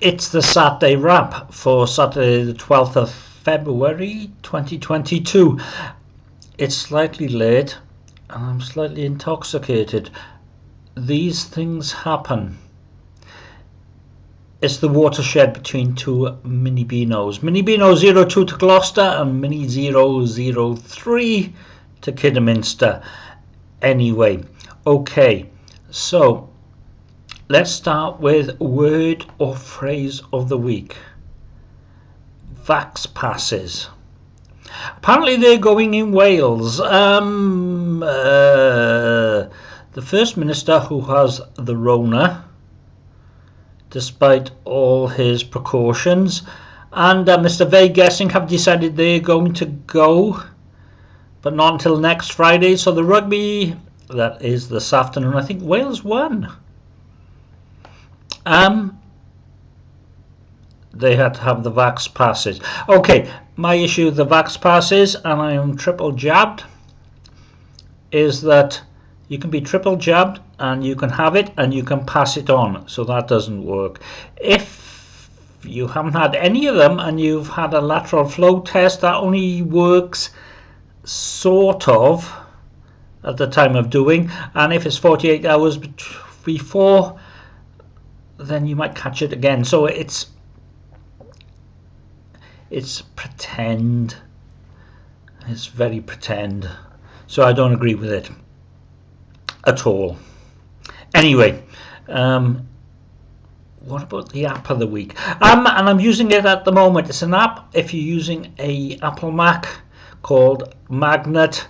It's the Saturday wrap for Saturday the 12th of February 2022. It's slightly late and I'm slightly intoxicated. These things happen. It's the watershed between two Mini Beanos. Mini Beano 02 to Gloucester and Mini 003 to Kidderminster. Anyway, okay, so let's start with word or phrase of the week. Vax passes. Apparently they're going in Wales. Um, uh, the First Minister who has the Rona despite all his precautions. And uh, Mr. Gething have decided they're going to go, but not until next Friday. So the rugby, that is this afternoon, I think Wales won. Um, they had to have the vax passes. Okay, my issue with the vax passes, and I am triple jabbed, is that you can be triple jabbed and you can have it and you can pass it on so that doesn't work if you haven't had any of them and you've had a lateral flow test that only works sort of at the time of doing and if it's 48 hours before then you might catch it again so it's it's pretend it's very pretend so I don't agree with it at all. Anyway, um, what about the app of the week? Um, and I'm using it at the moment. It's an app if you're using a Apple Mac called Magnet.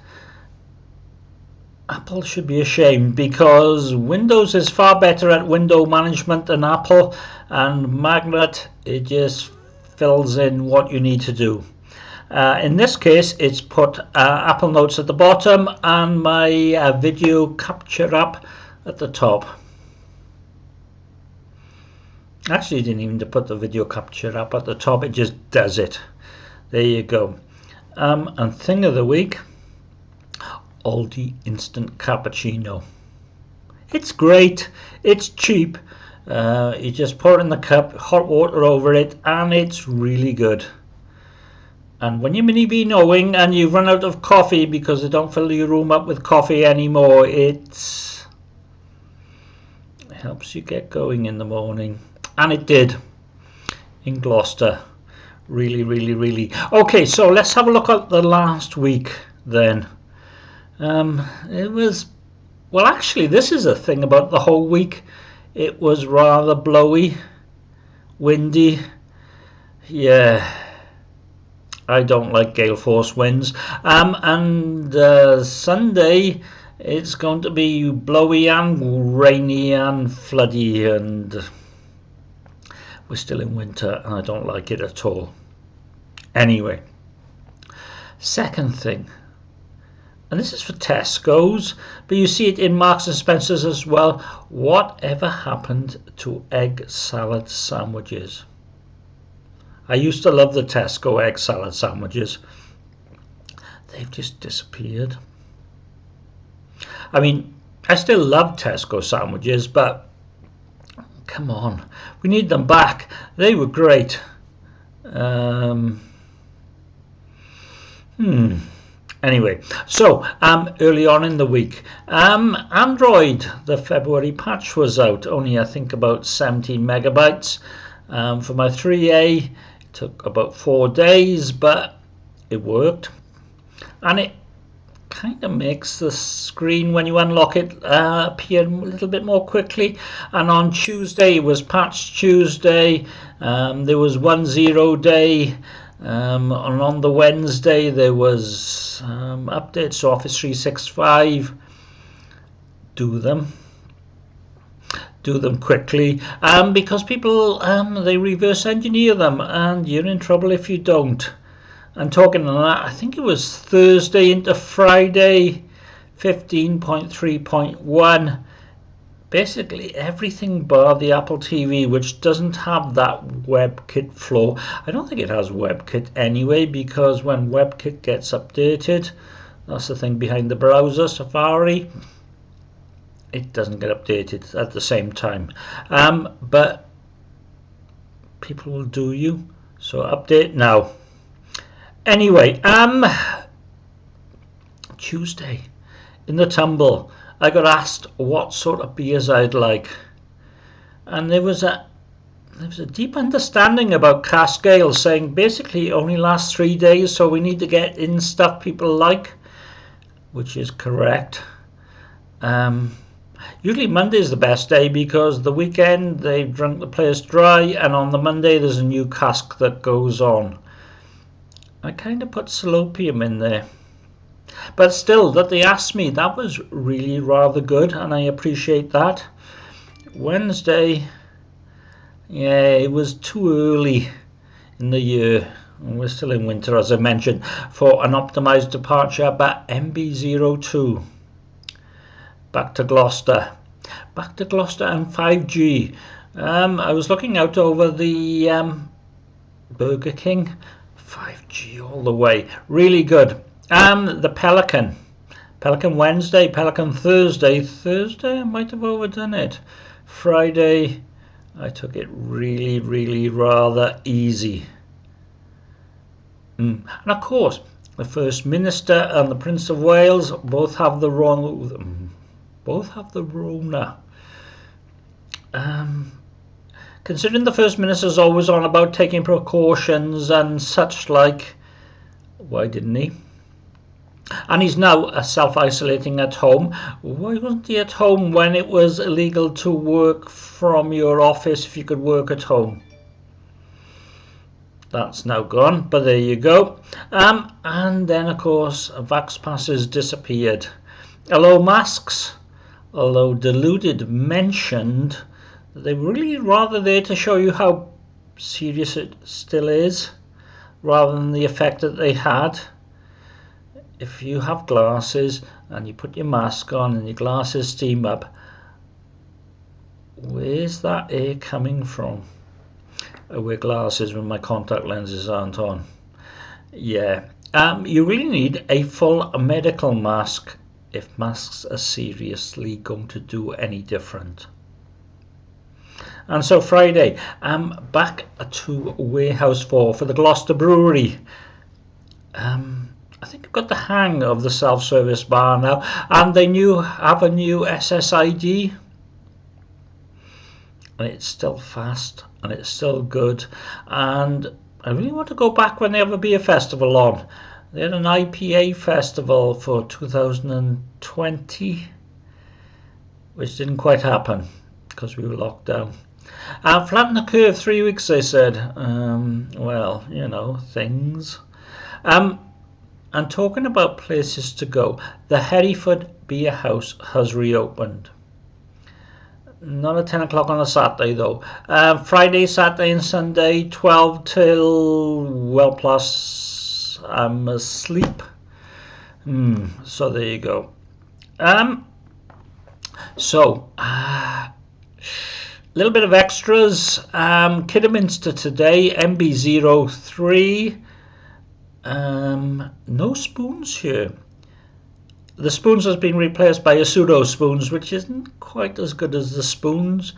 Apple should be ashamed because Windows is far better at window management than Apple and Magnet it just fills in what you need to do. Uh, in this case, it's put uh, Apple Notes at the bottom and my uh, video capture app at the top. Actually, didn't even put the video capture app at the top, it just does it. There you go. Um, and thing of the week, Aldi Instant Cappuccino. It's great, it's cheap, uh, you just pour in the cup, hot water over it, and it's really good. And when you're mini be knowing and you run out of coffee because they don't fill your room up with coffee anymore, it helps you get going in the morning. And it did in Gloucester. Really, really, really. Okay, so let's have a look at the last week then. Um, it was, well, actually, this is a thing about the whole week. It was rather blowy, windy. Yeah I don't like gale force winds. Um, and uh, Sunday it's going to be blowy and rainy and floody and we're still in winter and I don't like it at all. Anyway, second thing, and this is for Tesco's, but you see it in Marks and Spencer's as well. Whatever happened to egg salad sandwiches? I used to love the Tesco egg salad sandwiches. They've just disappeared. I mean, I still love Tesco sandwiches, but come on, we need them back. They were great. Um, hmm. Anyway, so um, early on in the week, um, Android, the February patch was out, only I think about 17 megabytes. Um, for my 3A, It took about four days but it worked. And it kind of makes the screen when you unlock it uh, appear a little bit more quickly. And on Tuesday it was patch Tuesday. Um, there was one zero day um, and on the Wednesday there was um, updates. Office 365 do them. Do them quickly. Um, because people um, they reverse engineer them and you're in trouble if you don't. And talking on that I think it was Thursday into Friday 15.3.1 basically everything bar the Apple TV which doesn't have that WebKit flow I don't think it has WebKit anyway because when WebKit gets updated that's the thing behind the browser Safari it doesn't get updated at the same time um, but people will do you. So update now. Anyway, um, Tuesday in the tumble, I got asked what sort of beers I'd like, and there was a there was a deep understanding about cask ale, saying basically it only lasts three days, so we need to get in stuff people like, which is correct. Um, usually Monday is the best day because the weekend they've drunk the place dry, and on the Monday there's a new cask that goes on. I kind of put Salopian in there. But still, that they asked me, that was really rather good, and I appreciate that. Wednesday, yeah, it was too early in the year. We're still in winter, as I mentioned, for an optimized departure, but MB02. Back to Gloucester. Back to Gloucester and 5G. Um, I was looking out over the um, Burger King 5G all the way. Really good. Um, the Pelican. Pelican Wednesday, Pelican Thursday. Thursday, I might have overdone it. Friday, I took it really, really rather easy. Mm. And of course, the First Minister and the Prince of Wales both have the wrong, both have the Rona. Um, considering the First Minister is always on about taking precautions and such like, why didn't he? And he's now uh, self-isolating at home. Why wasn't he at home when it was illegal to work from your office if you could work at home? That's now gone, but there you go. Um, and then, of course, Vax passes disappeared. Hello, masks, although deluded mentioned they were really rather there to show you how serious it still is rather than the effect that they had if you have glasses and you put your mask on and your glasses steam up where's that air coming from? I wear glasses when my contact lenses aren't on. Yeah. Um, you really need a full medical mask if masks are seriously going to do any different. And so Friday, I'm back to Warehouse 4 for the Gloucester Brewery. Um, I think I've got the hang of the self-service bar now. And they new have a new SSID. And it's still fast and it's still good. And I really want to go back when they have a beer festival on. They had an IPA festival for 2020, which didn't quite happen because we were locked down. Uh, flatten the curve three weeks, they said. Um, well, you know, things. Um, and talking about places to go, the Hereford Beer House has reopened. Not at 10 o'clock on a Saturday though. Uh, Friday, Saturday, and Sunday, 12 till well plus I'm asleep. Hmm, so there you go. Um, so, uh, a little bit of extras. Um, Kidderminster today, MB03. Um, no spoons here. The spoons has been replaced by a pseudo spoons, which isn't quite as good as the spoons.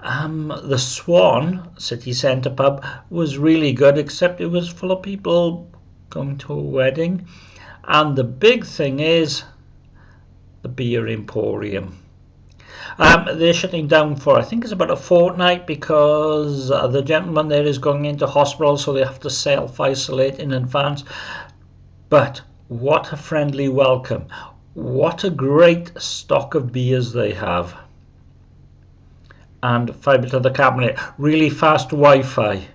Um, the Swan City Centre pub was really good, except it was full of people going to a wedding. And the big thing is the Beer Emporium. Um, they're shutting down for, I think it's about a fortnight because uh, the gentleman there is going into hospital, so they have to self isolate in advance. But what a friendly welcome! What a great stock of beers they have. And fibre to the cabinet, really fast Wi Fi.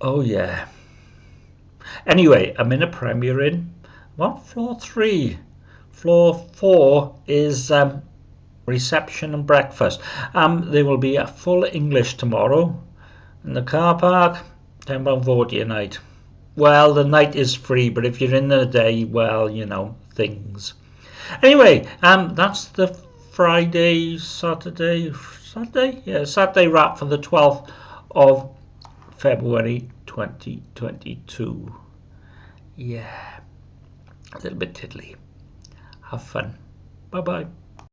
Oh, yeah. Anyway, I'm in a Premier Inn. What floor three? Floor four is um, reception and breakfast. Um, there will be a full English tomorrow in the car park, £10.40 a night. Well, the night is free, but if you're in the day, well, you know, things. Anyway, um, that's the Friday, Saturday, Saturday? Yeah, Saturday wrap for the 12th of February 2022. Yeah, a little bit tiddly. Have fun. Bye bye.